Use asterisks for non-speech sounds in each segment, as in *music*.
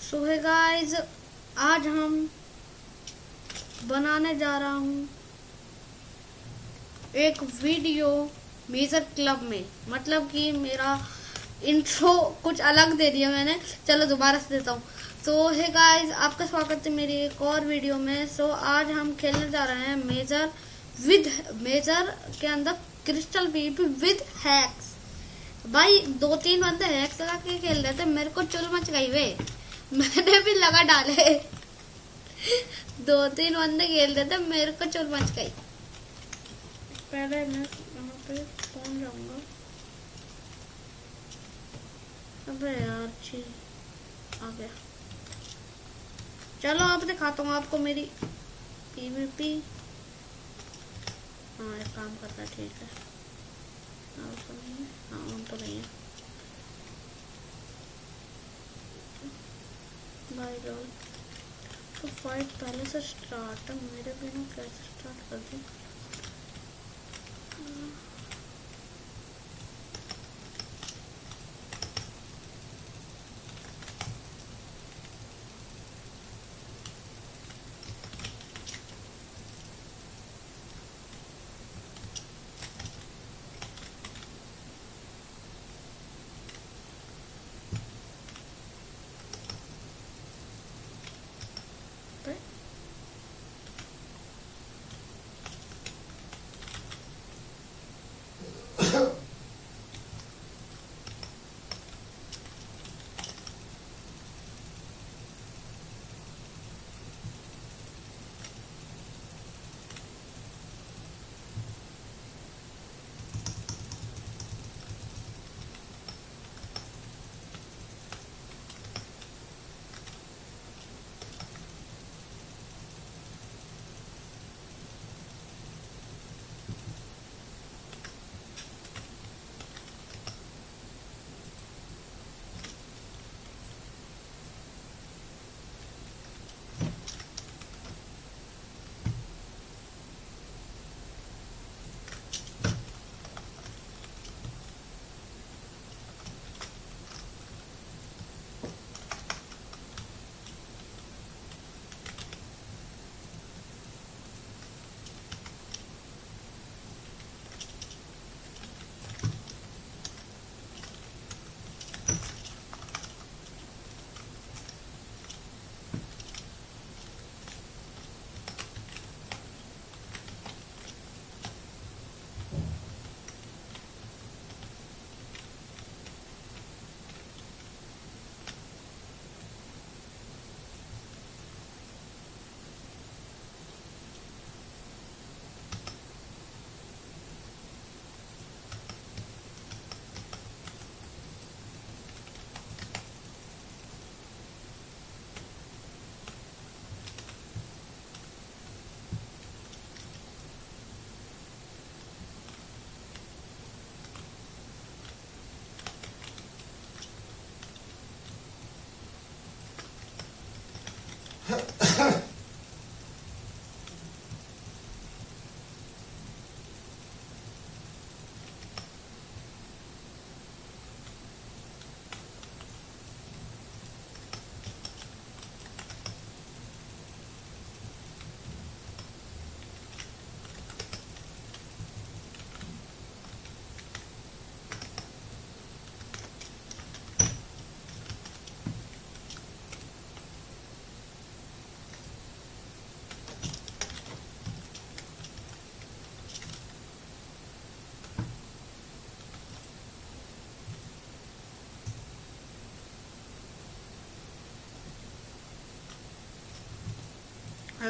सो है गाइस आज हम बनाने जा रहा हूँ एक वीडियो मेजर क्लब में। मतलब कि मेरा इंट्रो कुछ अलग दे दिया मैंने। चलो दोबारा से देता हूँ। तो है गाइस आपका स्वागत है मेरी एक और वीडियो में। सो so, आज हम खेलने जा रहे हैं मेजर विद मेजर के अंदर क्रिस्टल पीप विद हैक्स भाई दो तीन बंदे हैक्स लगा के खेल रहे थे, मेरे को चुल मच गई वे। मैंने भी लगा डाले। दो तीन बंदे खेल रहे थे, मेरे को चुल मच गई। पहले मैं पे पहुँच जाऊँगा? अबे यार आ गया। चलो, अब दिखाता हूँ आपको मेरी पीवीपी हाँ एक काम करता ठीक है। हाँ तो नहीं है तो तो फाइट पहले से स्टार्ट है, मेरे बिना कैसे स्टार्ट कर दी?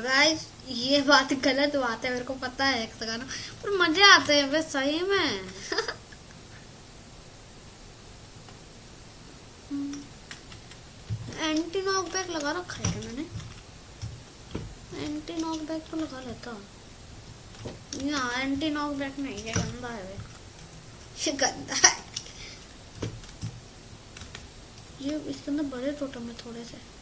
गाइस ये बात गलत बात है, मेरे को पता है एक गाना। पर मज़े आते हैं वे सही में। *laughs* एंटी नॉक बैक लगा रखा है मैंने? एंटी नॉक बैक तो लगा लेता यहाँ एंटी नॉक बैक नहीं है, गंदा है वे *laughs* ये गंदा है। ये इसके अंदर बड़े टोटम है थोड़े से।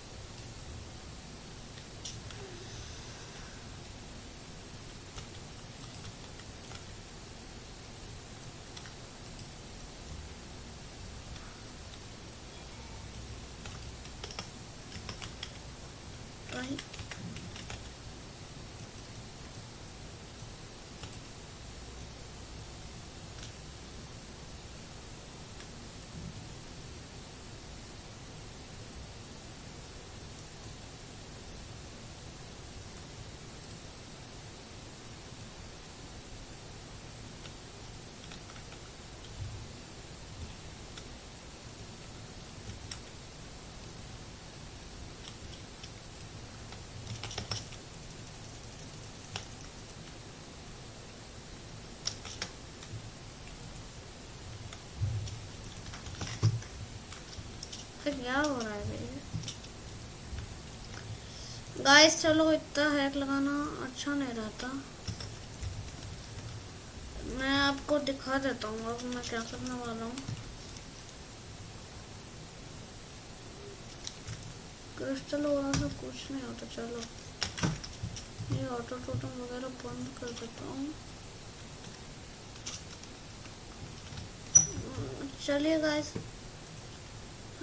क्या हो रहा है भैया गाइस चलो इतना हैक लगाना अच्छा नहीं रहता। मैं आपको दिखा देता हूँ अब मैं क्या करने वाला हूँ। क्रिस्टल वगैरह सब कुछ नहीं होता, चलो। ये ऑटो टोटम वगैरह बंद कर देता हूँ। चलिए गाइस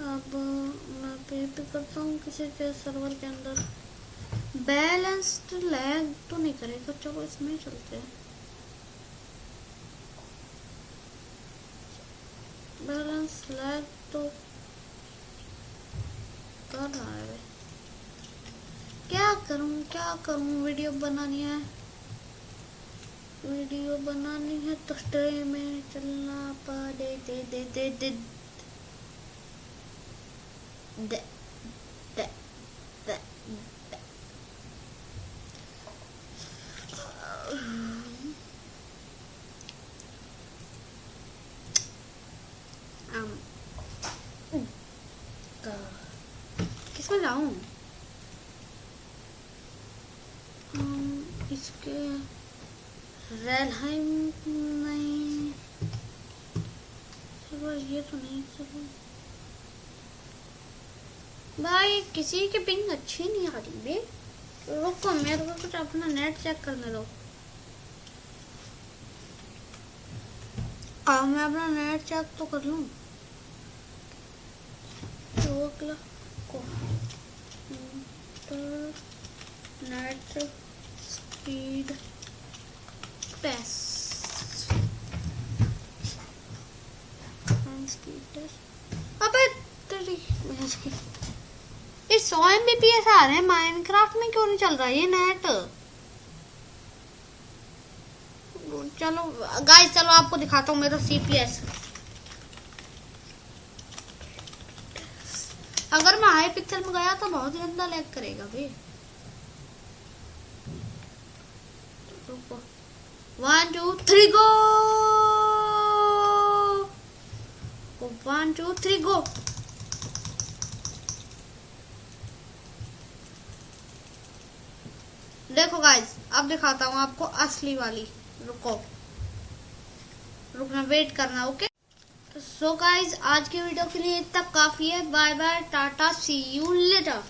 अब मैं पे पे करता हूँ किसी के सर्वर के अंदर। बैलेंस्ड लैग तो नहीं करेगा, चलो इसमें चलते हैं। बैलेंस लैग तो कर रहा है क्या करूँ क्या करूँ? वीडियो बनानी है। वीडियो बनानी है तो स्ट्रीम में चलना पड़े दे दे दे दे दे दे। दे किसमें जाऊँ इसके रेलहाइम नहीं ये तो नहीं चलो भाई, किसी की पिंग अच्छी नहीं आ रही बे। रुको, मेरे को कुछ अपना नेट चेक करने दो। हाँ मैं अपना नेट चेक तो कर लूँ। नेट स्पीड पेस स्पीड अबे, तेरी ये सौ एम बी पी एस आ रहे हैं माइनक्राफ्ट में क्यों नहीं चल रहा ये नेट चलो गाइस चलो आपको दिखाता हूँ, मेरा सीपीएस अगर मैं हाई पिक्सल में गया तो बहुत गंदा लैग करेगा भाई। One two three go one two three go देखो गाइज़ अब दिखाता हूँ आपको असली वाली। रुको। रुकना वेट करना ओके सो गाइज़ आज के वीडियो के लिए तब काफ़ी है। Bye bye tata see you later